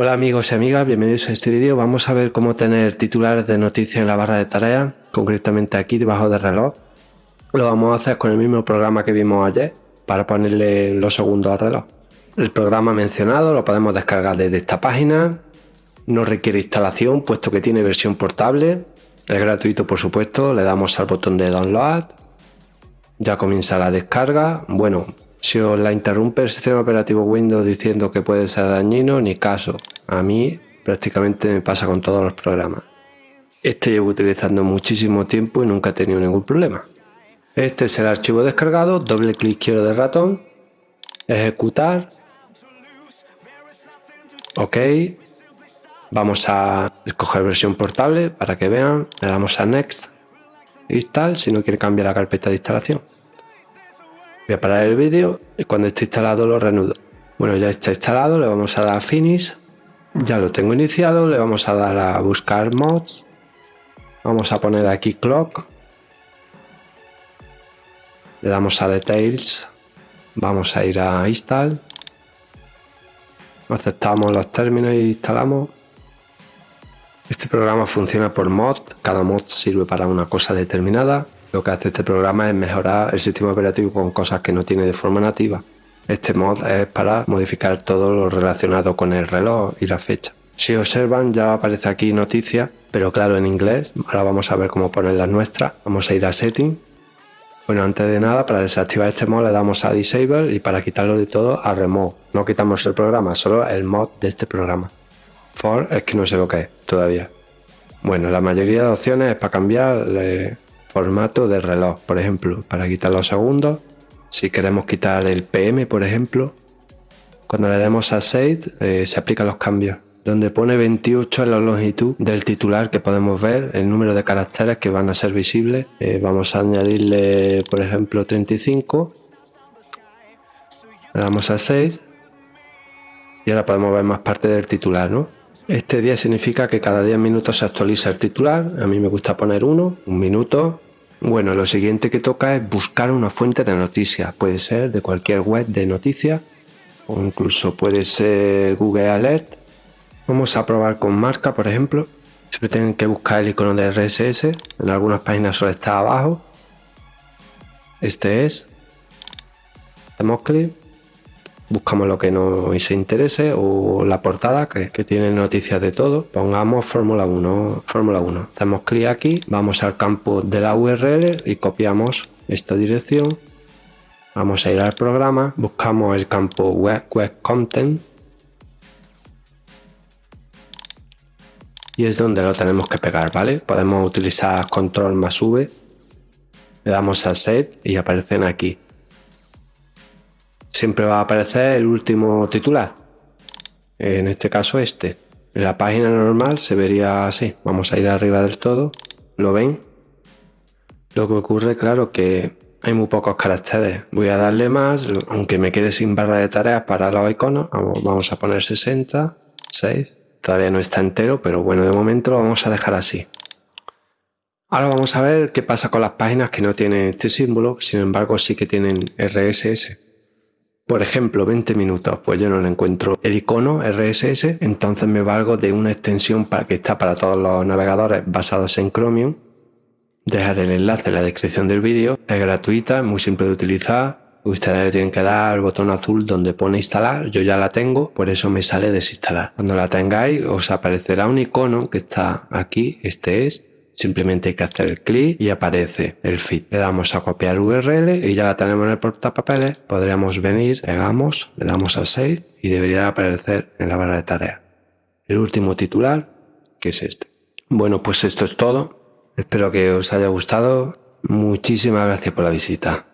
Hola amigos y amigas, bienvenidos a este vídeo. Vamos a ver cómo tener titulares de noticias en la barra de tareas, concretamente aquí debajo del reloj. Lo vamos a hacer con el mismo programa que vimos ayer, para ponerle los segundos al reloj. El programa mencionado lo podemos descargar desde esta página, no requiere instalación puesto que tiene versión portable, es gratuito por supuesto, le damos al botón de download, ya comienza la descarga, bueno, si os la interrumpe el sistema operativo Windows diciendo que puede ser dañino, ni caso, a mí prácticamente me pasa con todos los programas. Este llevo utilizando muchísimo tiempo y nunca he tenido ningún problema. Este es el archivo descargado, doble clic izquierdo del ratón, ejecutar, ok, vamos a escoger versión portable para que vean, le damos a next, install si no quiere cambiar la carpeta de instalación. Voy a parar el vídeo y cuando esté instalado lo reanudo. Bueno, ya está instalado, le vamos a dar a Finish. Ya lo tengo iniciado, le vamos a dar a buscar mods. Vamos a poner aquí Clock. Le damos a Details. Vamos a ir a Install. Aceptamos los términos y instalamos. Este programa funciona por mod. Cada mod sirve para una cosa determinada. Lo que hace este programa es mejorar el sistema operativo con cosas que no tiene de forma nativa. Este mod es para modificar todo lo relacionado con el reloj y la fecha. Si observan ya aparece aquí noticias, pero claro en inglés. Ahora vamos a ver cómo poner las nuestras. Vamos a ir a Setting. Bueno, antes de nada, para desactivar este mod le damos a Disable y para quitarlo de todo a Remove. No quitamos el programa, solo el mod de este programa. For es que no sé lo que es todavía. Bueno, la mayoría de opciones es para cambiar formato de reloj, por ejemplo, para quitar los segundos. Si queremos quitar el PM, por ejemplo, cuando le demos a Save eh, se aplican los cambios. Donde pone 28 en la longitud del titular que podemos ver, el número de caracteres que van a ser visibles. Eh, vamos a añadirle, por ejemplo, 35. Le damos a Save y ahora podemos ver más parte del titular, ¿no? Este día significa que cada 10 minutos se actualiza el titular. A mí me gusta poner uno, un minuto. Bueno, lo siguiente que toca es buscar una fuente de noticias. Puede ser de cualquier web de noticias o incluso puede ser Google Alert. Vamos a probar con marca, por ejemplo. Siempre tienen que buscar el icono de RSS. En algunas páginas solo está abajo. Este es. Hacemos clic buscamos lo que nos interese o la portada que, tiene noticias de todo. Pongamos Fórmula 1, Fórmula 1. Hacemos clic aquí, vamos al campo de la URL y copiamos esta dirección. Vamos a ir al programa, buscamos el campo Web, web Content y es donde lo tenemos que pegar, ¿vale? Podemos utilizar control más V, le damos a set y aparecen aquí siempre va a aparecer el último titular. En este caso este. En la página normal se vería así. Vamos a ir arriba del todo. ¿Lo ven? Lo que ocurre, claro, que hay muy pocos caracteres. Voy a darle más, aunque me quede sin barra de tareas para los iconos. Vamos a poner 60, 6. Todavía no está entero, pero bueno, de momento lo vamos a dejar así. Ahora vamos a ver qué pasa con las páginas que no tienen este símbolo, sin embargo sí que tienen RSS. Por ejemplo, 20 minutos, pues yo no le encuentro el icono RSS, entonces me valgo de una extensión para que está para todos los navegadores basados en Chromium. Dejar el enlace en la descripción del vídeo, es gratuita, es muy simple de utilizar. Ustedes le tienen que dar al botón azul donde pone instalar, yo ya la tengo, por eso me sale desinstalar. Cuando la tengáis os aparecerá un icono que está aquí, este es, Simplemente hay que hacer clic y aparece el feed. Le damos a copiar URL y ya la tenemos en el portapapeles. Podríamos venir, pegamos, le damos a save y debería aparecer en la barra de tareas. El último titular, que es este. Bueno, pues esto es todo. Espero que os haya gustado. Muchísimas gracias por la visita.